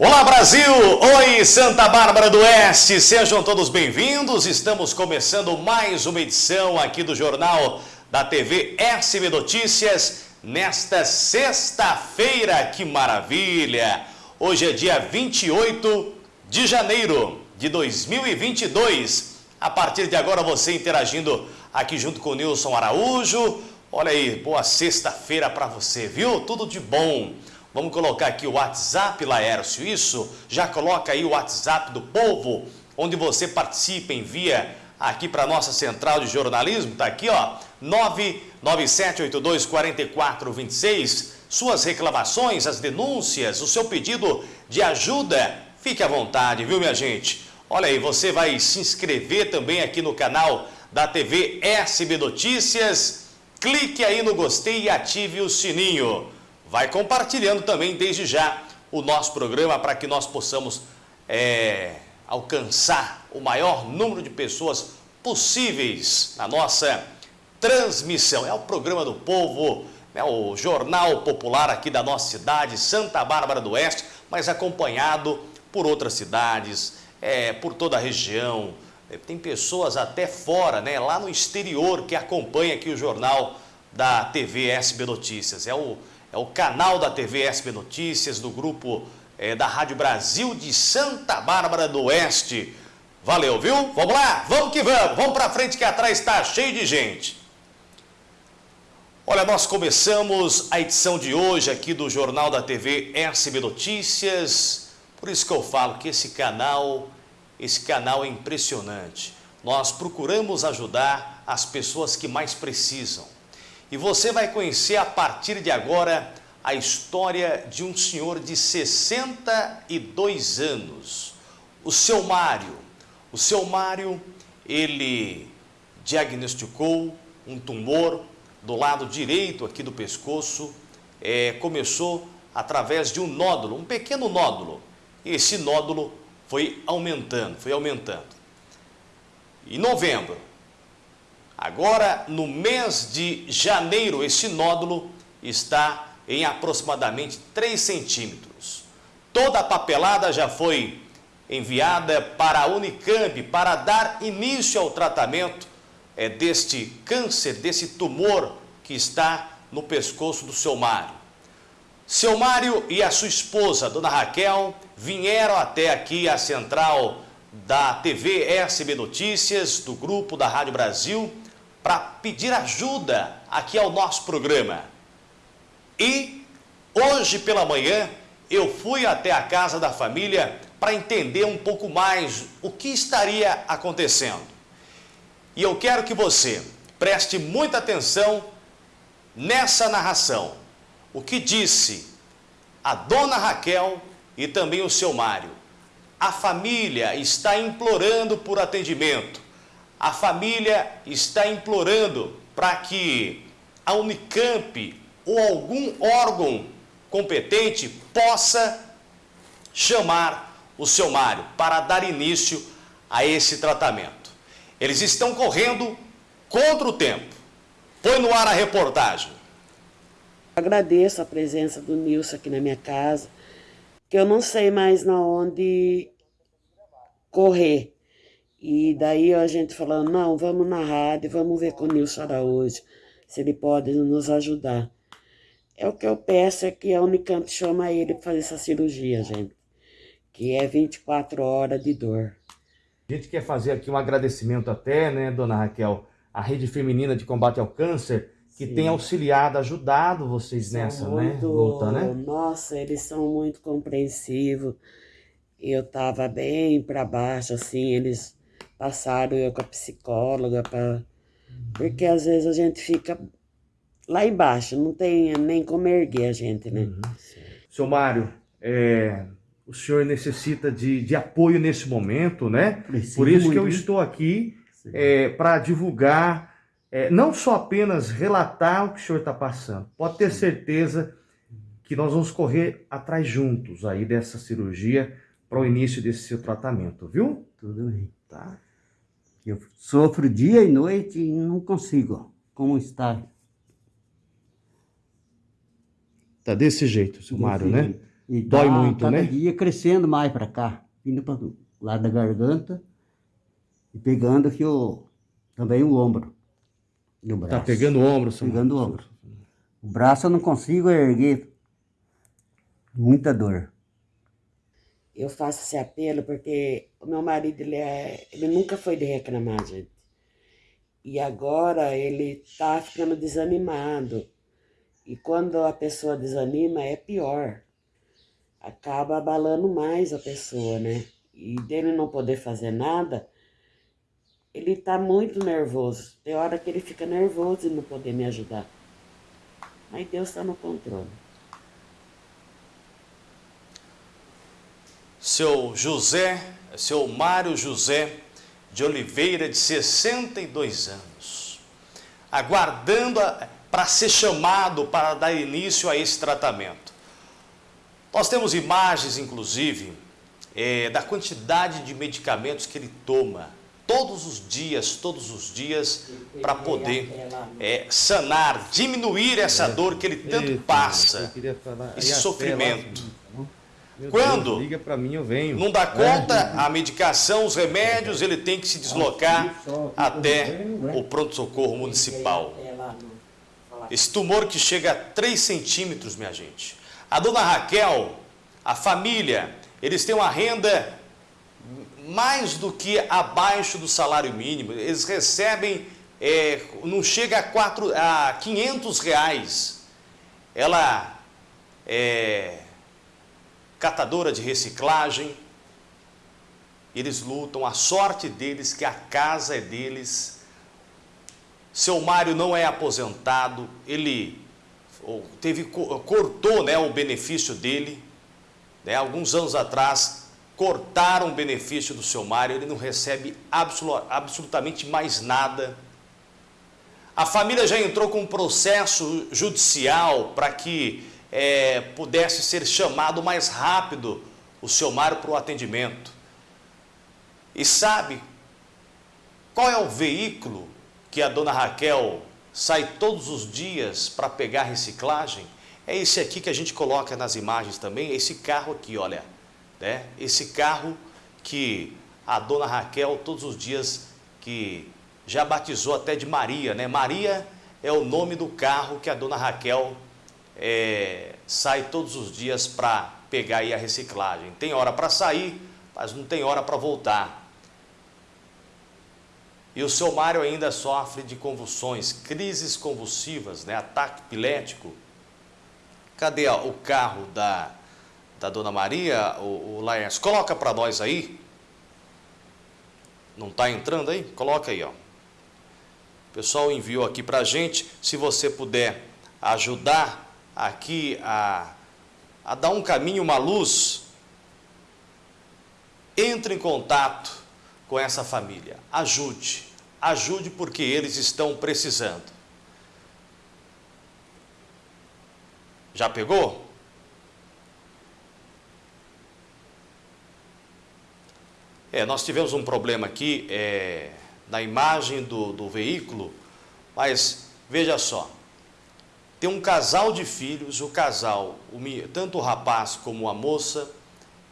Olá Brasil! Oi Santa Bárbara do Oeste! Sejam todos bem-vindos. Estamos começando mais uma edição aqui do Jornal da TV SB Notícias nesta sexta-feira. Que maravilha! Hoje é dia 28 de janeiro de 2022. A partir de agora você interagindo aqui junto com o Nilson Araújo. Olha aí, boa sexta-feira para você, viu? Tudo de bom. Vamos colocar aqui o WhatsApp, Laércio, isso? Já coloca aí o WhatsApp do povo, onde você participa, envia aqui para a nossa central de jornalismo, tá aqui, ó, 997824426. Suas reclamações, as denúncias, o seu pedido de ajuda, fique à vontade, viu, minha gente? Olha aí, você vai se inscrever também aqui no canal da TV SB Notícias. Clique aí no gostei e ative o sininho vai compartilhando também desde já o nosso programa para que nós possamos é, alcançar o maior número de pessoas possíveis na nossa transmissão. É o programa do povo, é o jornal popular aqui da nossa cidade, Santa Bárbara do Oeste, mas acompanhado por outras cidades, é, por toda a região. É, tem pessoas até fora, né, lá no exterior, que acompanham aqui o jornal da TV SB Notícias. É o é o canal da TV SB Notícias, do grupo é, da Rádio Brasil de Santa Bárbara do Oeste. Valeu, viu? Vamos lá? Vamos que vamos. Vamos para frente que atrás está cheio de gente. Olha, nós começamos a edição de hoje aqui do Jornal da TV SB Notícias. Por isso que eu falo que esse canal, esse canal é impressionante. Nós procuramos ajudar as pessoas que mais precisam. E você vai conhecer a partir de agora a história de um senhor de 62 anos, o seu Mário. O seu Mário, ele diagnosticou um tumor do lado direito aqui do pescoço, é, começou através de um nódulo, um pequeno nódulo. E esse nódulo foi aumentando, foi aumentando. Em novembro, Agora, no mês de janeiro, esse nódulo está em aproximadamente 3 centímetros. Toda a papelada já foi enviada para a Unicamp para dar início ao tratamento é, deste câncer, desse tumor que está no pescoço do seu Mário. Seu Mário e a sua esposa, Dona Raquel, vieram até aqui a central da TV SB Notícias, do grupo da Rádio Brasil, para pedir ajuda aqui ao nosso programa. E hoje pela manhã eu fui até a casa da família para entender um pouco mais o que estaria acontecendo. E eu quero que você preste muita atenção nessa narração. O que disse a dona Raquel e também o seu Mário. A família está implorando por atendimento a família está implorando para que a Unicamp ou algum órgão competente possa chamar o seu Mário para dar início a esse tratamento. Eles estão correndo contra o tempo. Põe no ar a reportagem. Agradeço a presença do Nilson aqui na minha casa, que eu não sei mais na onde correr. E daí a gente falando, não, vamos na rádio, vamos ver com o Nilson Araújo, se ele pode nos ajudar. É o que eu peço é que a Unicamp chama ele para fazer essa cirurgia, gente. Que é 24 horas de dor. A gente quer fazer aqui um agradecimento até, né, dona Raquel, a Rede Feminina de Combate ao Câncer, que Sim. tem auxiliado, ajudado vocês são nessa né, muito, né, luta, né? Nossa, eles são muito compreensivos. Eu tava bem para baixo, assim, eles passaram eu com a psicóloga, pra... porque às vezes a gente fica lá embaixo, não tem nem como erguer a gente, né? Uhum. Seu Mário, é, o senhor necessita de, de apoio nesse momento, né? Preciso Por isso que eu estou aqui é, para divulgar, é, não só apenas relatar o que o senhor está passando, pode ter certeza que nós vamos correr atrás juntos aí dessa cirurgia para o início desse seu tratamento, viu? Tudo bem. Tá. Eu sofro dia e noite e não consigo. Como está? Tá desse jeito, seu Mário, né? E Dói tá, muito, cada né? Cada dia crescendo mais para cá, indo para o lado da garganta e pegando aqui o, também o ombro do tá braço. Tá pegando o ombro, senhor? Pegando o ombro. O braço eu não consigo erguer. Muita dor. Eu faço esse apelo porque o meu marido, ele, é, ele nunca foi de reclamar, gente. E agora ele tá ficando desanimado. E quando a pessoa desanima, é pior. Acaba abalando mais a pessoa, né? E dele não poder fazer nada, ele tá muito nervoso. Tem hora que ele fica nervoso e não poder me ajudar. Mas Deus está no controle. Seu José, seu Mário José de Oliveira, de 62 anos, aguardando para ser chamado para dar início a esse tratamento. Nós temos imagens, inclusive, é, da quantidade de medicamentos que ele toma todos os dias, todos os dias, para poder é, sanar, diminuir essa é. dor que ele tanto passa, esse sofrimento. Quando liga para mim, eu venho. não dá conta é. a medicação, os remédios, ele tem que se deslocar até o pronto-socorro municipal. Esse tumor que chega a 3 centímetros, minha gente. A dona Raquel, a família, eles têm uma renda mais do que abaixo do salário mínimo. Eles recebem, é, não chega a, quatro, a 500 reais. Ela é catadora de reciclagem. Eles lutam, a sorte deles que a casa é deles. Seu Mário não é aposentado, ele teve, cortou né, o benefício dele. Né, alguns anos atrás, cortaram o benefício do seu Mário, ele não recebe absolutamente mais nada. A família já entrou com um processo judicial para que é, pudesse ser chamado mais rápido o seu Mário para o atendimento. E sabe qual é o veículo que a dona Raquel sai todos os dias para pegar reciclagem? É esse aqui que a gente coloca nas imagens também, esse carro aqui, olha né? esse carro que a dona Raquel todos os dias que já batizou até de Maria, né? Maria é o nome do carro que a dona Raquel é, sai todos os dias para pegar aí a reciclagem. Tem hora para sair, mas não tem hora para voltar. E o seu Mário ainda sofre de convulsões, crises convulsivas, né? ataque epilético. Cadê o carro da da Dona Maria, o, o Laércio, coloca para nós aí. Não está entrando aí? Coloca aí, ó. O pessoal enviou aqui para a gente. Se você puder ajudar aqui a, a dar um caminho, uma luz, entre em contato com essa família. Ajude. Ajude porque eles estão precisando. Já pegou? É, nós tivemos um problema aqui é, na imagem do, do veículo, mas veja só, tem um casal de filhos, o casal, tanto o rapaz como a moça,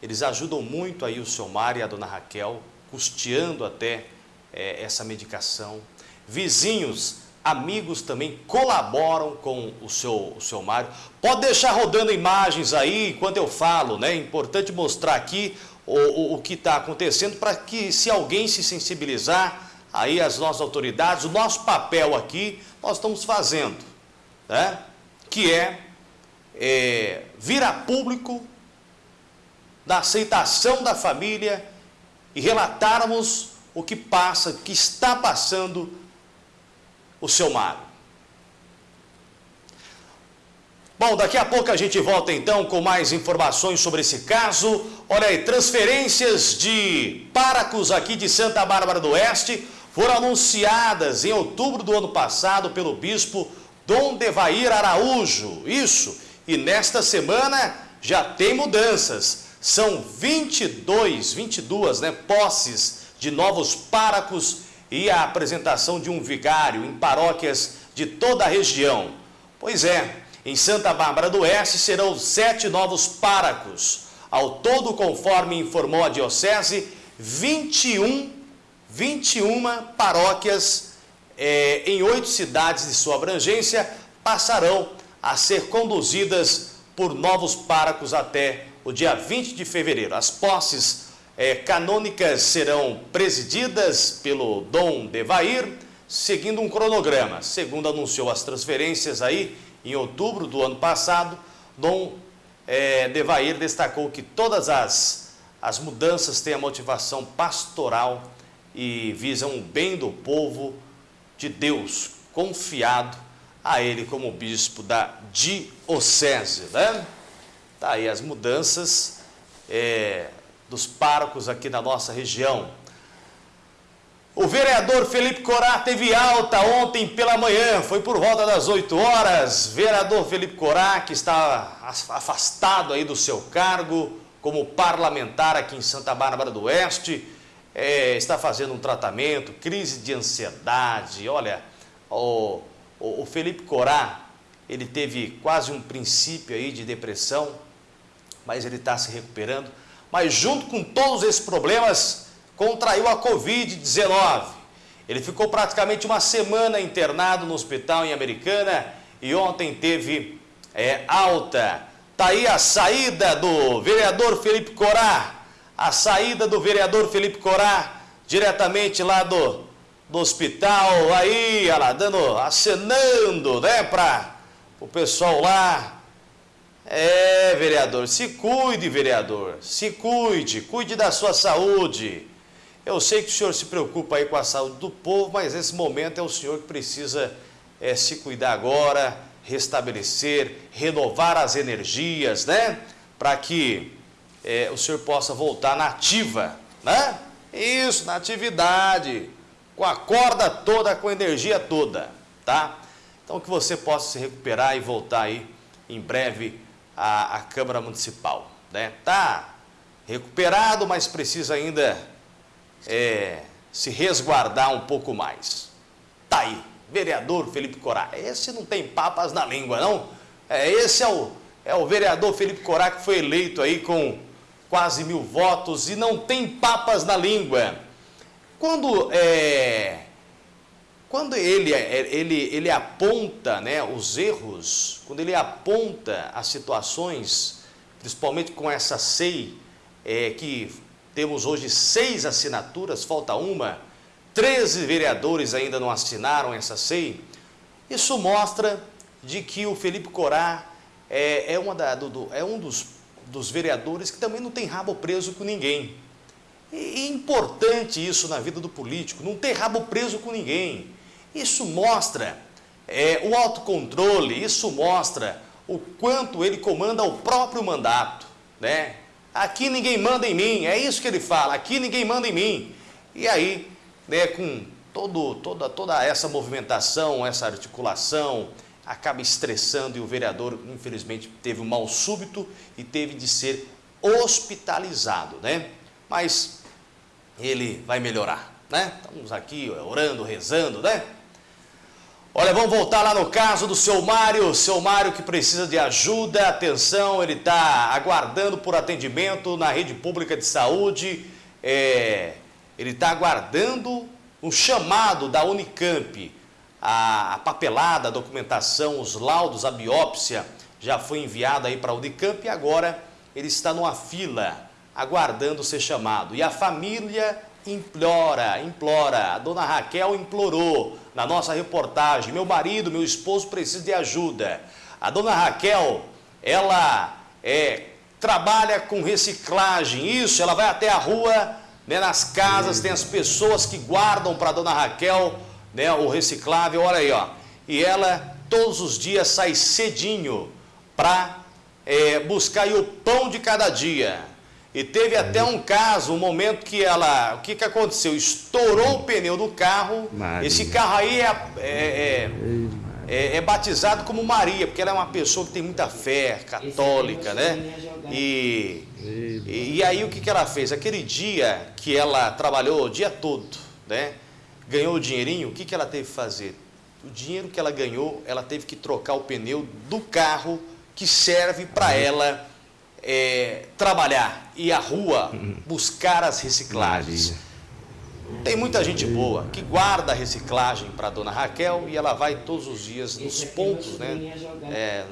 eles ajudam muito aí o seu Mário e a dona Raquel, custeando até é, essa medicação. Vizinhos, amigos também colaboram com o seu, o seu Mário. Pode deixar rodando imagens aí enquanto eu falo, né? É importante mostrar aqui o, o, o que está acontecendo para que se alguém se sensibilizar, aí as nossas autoridades, o nosso papel aqui, nós estamos fazendo, né? que é, é vir a público da aceitação da família e relatarmos o que passa, o que está passando o seu Mário. Bom, daqui a pouco a gente volta então com mais informações sobre esse caso. Olha aí, transferências de Paracos aqui de Santa Bárbara do Oeste foram anunciadas em outubro do ano passado pelo bispo Dom Devair Araújo. Isso, e nesta semana já tem mudanças. São 22, 22 né, posses de novos párocos e a apresentação de um vigário em paróquias de toda a região. Pois é, Em Santa Bárbara do Oeste serão sete novos párocos. Ao todo, conforme informou a Diocese, 21, 21 paróquias é, em oito cidades de sua abrangência passarão a ser conduzidas por novos párocos até o dia 20 de fevereiro. As posses é, canônicas serão presididas pelo Dom Devair, seguindo um cronograma. Segundo anunciou as transferências aí, em outubro do ano passado, Dom é, Devair destacou que todas as, as mudanças têm a motivação pastoral e visam o bem do povo de Deus, confiado a ele como bispo da diocese. Né? Tá aí as mudanças é, dos párocos aqui na nossa região. O vereador Felipe Corá teve alta ontem pela manhã, foi por volta das 8 horas. Vereador Felipe Corá, que está afastado aí do seu cargo como parlamentar aqui em Santa Bárbara do Oeste, é, está fazendo um tratamento, crise de ansiedade. Olha, o, o, Felipe Corá, ele teve quase um princípio aí de depressão, mas ele está se recuperando. Mas junto com todos esses problemas, contraiu a Covid-19. Ele ficou praticamente uma semana internado no hospital em Americana e ontem teve é, alta. Está aí a saída do vereador Felipe Corá, a saída do vereador Felipe Corá, diretamente lá do, do hospital, aí, lá, dando, acenando, né, para o pessoal lá. É, vereador, se cuide, vereador, se cuide, cuide da sua saúde. Eu sei que o senhor se preocupa aí com a saúde do povo, mas nesse momento é o senhor que precisa é, se cuidar agora, restabelecer, renovar as energias, né? Para que é, o senhor possa voltar na ativa, né? Isso, na atividade, com a corda toda, com a energia toda, tá? Então que você possa se recuperar e voltar aí em breve à, à Câmara Municipal, né? Tá recuperado, mas precisa ainda é, se resguardar um pouco mais. Tá aí, vereador Felipe Corá. Esse não tem papas na língua, não? É, esse é o, é o vereador Felipe Corá que foi eleito aí com quase mil votos e não tem papas na língua. Quando, é, quando ele, é, ele, ele aponta né, os erros, quando ele aponta as situações, principalmente com essa SEI, é, que temos hoje seis assinaturas, falta uma. Treze vereadores ainda não assinaram essa SEI. Isso mostra de que o Felipe Corá é, é, da, do, é um dos, dos vereadores que também não tem rabo preso com ninguém. E é importante isso na vida do político, não ter rabo preso com ninguém. Isso mostra é, o autocontrole, isso mostra o quanto ele comanda o próprio mandato, né? Aqui ninguém manda em mim, é isso que ele fala, aqui ninguém manda em mim. E aí, né, com todo, toda, toda essa movimentação, essa articulação, acaba estressando e o vereador, infelizmente, teve um mal súbito e teve de ser hospitalizado, né? Mas ele vai melhorar, né? Estamos aqui orando, rezando, né? Olha, vamos voltar lá no caso do seu Mário, seu Mário que precisa de ajuda, atenção, ele está aguardando por atendimento na rede pública de saúde, é, ele está aguardando um chamado da Unicamp, a, papelada, a documentação, os laudos, a biópsia já foi enviada aí para a Unicamp e agora ele está numa fila, aguardando ser chamado. E a família implora, implora. A dona Raquel implorou na nossa reportagem. Meu marido, meu esposo precisa de ajuda. A dona Raquel, ela é, trabalha com reciclagem. Isso, ela vai até a rua, né, nas casas, tem as pessoas que guardam para a dona Raquel né, o reciclável. Olha aí, ó. E ela todos os dias sai cedinho para é, buscar aí, o pão de cada dia. E teve até um caso, um momento que ela, o que, que aconteceu? Estourou o pneu do carro. Maria. Esse carro aí é, é, é, é, batizado como Maria, porque ela é uma pessoa que tem muita fé católica, né? E, e, e, aí o que, que ela fez? Aquele dia que ela trabalhou o dia todo, né? Ganhou o dinheirinho, o que, que ela teve que fazer? o dinheiro que ela ganhou, ela teve que trocar o pneu do carro que serve para ela é, trabalhar, ir à rua, buscar as reciclagens. Tem muita gente boa que guarda a reciclagem para a dona Raquel e ela vai todos os dias nos pontos, né? É,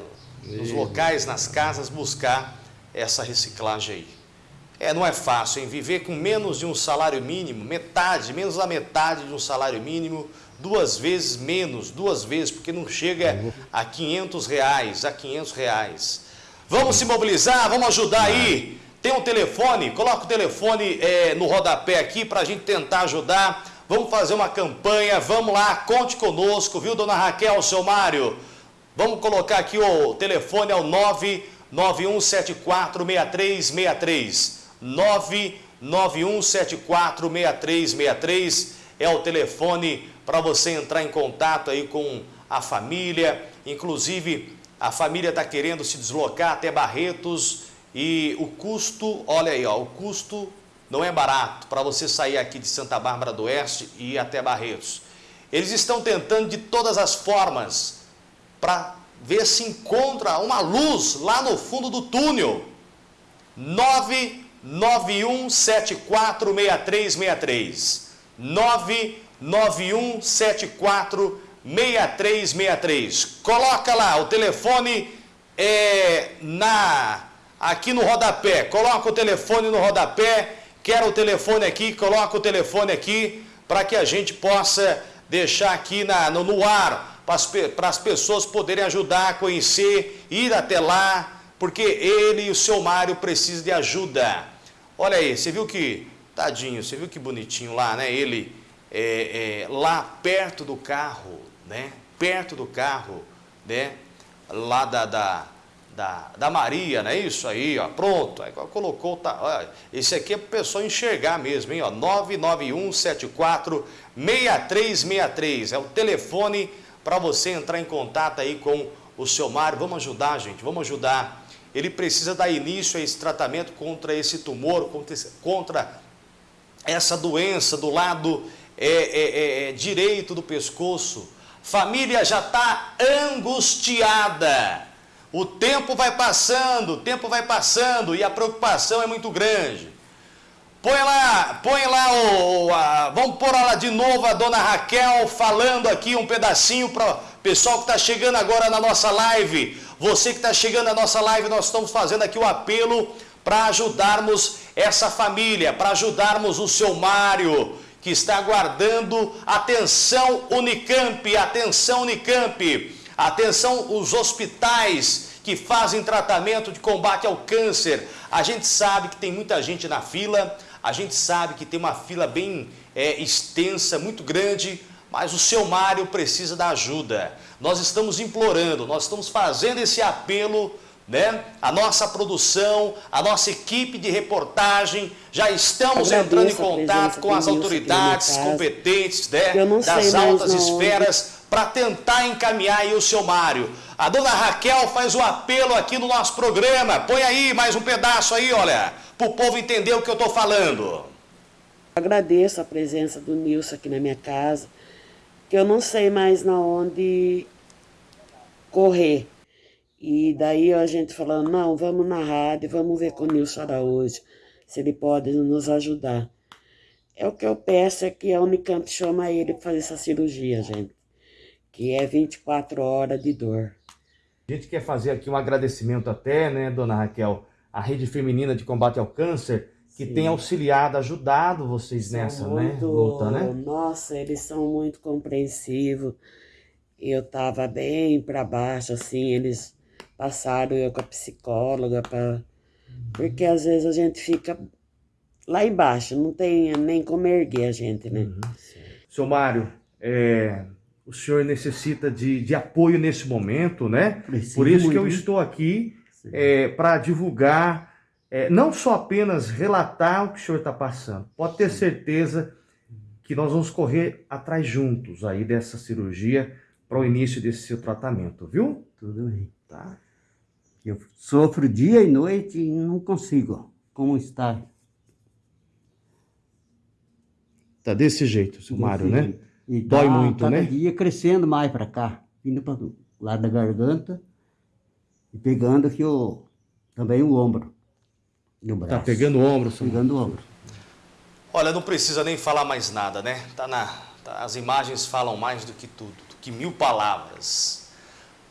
nos locais, nas casas, buscar essa reciclagem aí. É, não é fácil, hein? Viver com menos de um salário mínimo, metade, menos da metade de um salário mínimo, duas vezes menos, duas vezes, porque não chega a 500 reais, a 500 reais. Vamos se mobilizar, vamos ajudar aí. Tem um telefone, coloca o telefone é, no rodapé aqui para a gente tentar ajudar. Vamos fazer uma campanha, vamos lá, conte conosco, viu, dona Raquel, seu Mário? Vamos colocar aqui o telefone é o 991746363. 991746363 é o telefone para você entrar em contato aí com a família. Inclusive, a família está querendo se deslocar até Barretos e o custo, olha aí, ó, o custo não é barato para você sair aqui de Santa Bárbara do Oeste e ir até Barretos. Eles estão tentando de todas as formas para ver se encontra uma luz lá no fundo do túnel. 991746363. 991746363. Coloca lá o telefone é, na aqui no rodapé. Coloca o telefone no rodapé. Quero o telefone aqui, coloca o telefone aqui para que a gente possa deixar aqui na, no, no ar para as pessoas poderem ajudar a conhecer, ir até lá, porque ele e o seu Mário precisam de ajuda. Olha aí, você viu que, tadinho, você viu que bonitinho lá, né? Ele é, é, lá perto do carro, né? Perto do carro, né? Lá da, da, da, da Maria, não é isso aí, ó, pronto, aí colocou, tá, ó, esse aqui é para o pessoal enxergar mesmo, hein, ó, 99174 6363, é o telefone para você entrar em contato aí com o seu Mário. Vamos ajudar, gente, vamos ajudar. Ele precisa dar início a esse tratamento contra esse tumor, contra essa doença do lado é, é, é, é direito do pescoço. Família já está angustiada. O tempo vai passando, o tempo vai passando e a preocupação é muito grande. Põe lá, põe lá o. A, vamos pôr lá de novo a dona Raquel falando aqui um pedacinho para o pessoal que está chegando agora na nossa live. Você que está chegando na nossa live, nós estamos fazendo aqui o apelo para ajudarmos essa família, para ajudarmos o seu Mário, que está aguardando atenção Unicamp, atenção Unicamp, atenção os hospitais que fazem tratamento de combate ao câncer. A gente sabe que tem muita gente na fila, a gente sabe que tem uma fila bem é, extensa, muito grande, mas o seu Mário precisa da ajuda. Nós estamos implorando, nós estamos fazendo esse apelo, né? A nossa produção, a nossa equipe de reportagem, já estamos Agradeço entrando em contato com as autoridades competentes né? das altas esferas para tentar encaminhar aí o seu Mário. A dona Raquel faz o apelo aqui no nosso programa. Põe aí mais um pedaço aí, olha para o povo entender o que eu estou falando. Agradeço a presença do Nilson aqui na minha casa, que eu não sei mais na onde correr. E daí a gente falando, não, vamos na rádio, vamos ver com o Nilson Araújo, se ele pode nos ajudar. É o que eu peço é que a Unicamp chama ele para fazer essa cirurgia, gente. Que é 24 horas de dor. A gente quer fazer aqui um agradecimento até, né, dona Raquel, a Rede Feminina de Combate ao Câncer, que Sim. tem auxiliado, ajudado vocês são nessa né, muito, né, luta, né? Nossa, eles são muito compreensivos. Eu tava bem para baixo, assim, eles passaram eu com a psicóloga para porque às vezes a gente fica lá embaixo, não tem nem como erguer a gente, né? Uhum. Seu Mário, é, o senhor necessita de, de apoio nesse momento, né? Preciso Por isso muito. que eu estou aqui é, para divulgar, é, não só apenas relatar o que o senhor está passando, pode ter certeza que nós vamos correr atrás juntos aí dessa cirurgia para o início desse seu tratamento, viu? Tudo bem. Tá. Eu sofro dia e noite e não consigo. Como está? Tá desse jeito, seu Mário, né? E Dói tá muito, cada né? dia crescendo mais para cá, vindo para o lado da garganta e pegando aqui o, também o ombro. No braço. Tá pegando o ombro, seu Pegando o ombro. Olha, não precisa nem falar mais nada, né? Tá na, tá- as imagens falam mais do que tudo, do que mil palavras.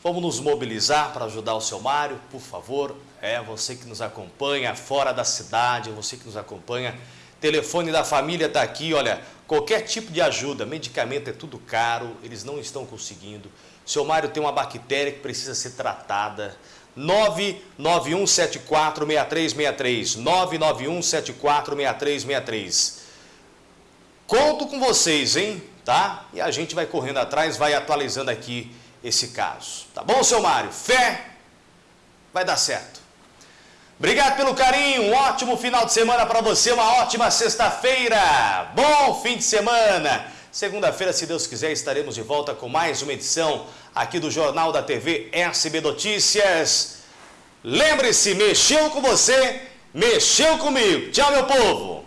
Vamos nos mobilizar para ajudar o seu Mário, por favor. É você que nos acompanha fora da cidade, você que nos acompanha. Telefone da família está aqui, olha, qualquer tipo de ajuda, medicamento é tudo caro, eles não estão conseguindo. O seu Mário tem uma bactéria que precisa ser tratada. 991746363, 991746363. Conto com vocês, hein? Tá? E a gente vai correndo atrás, vai atualizando aqui esse caso. Tá bom, seu Mário? Fé, vai dar certo. Obrigado pelo carinho, um ótimo final de semana para você, uma ótima sexta-feira. Bom fim de semana. Segunda-feira, se Deus quiser, estaremos de volta com mais uma edição aqui do Jornal da TV SB Notícias. Lembre-se, mexeu com você, mexeu comigo. Tchau, meu povo.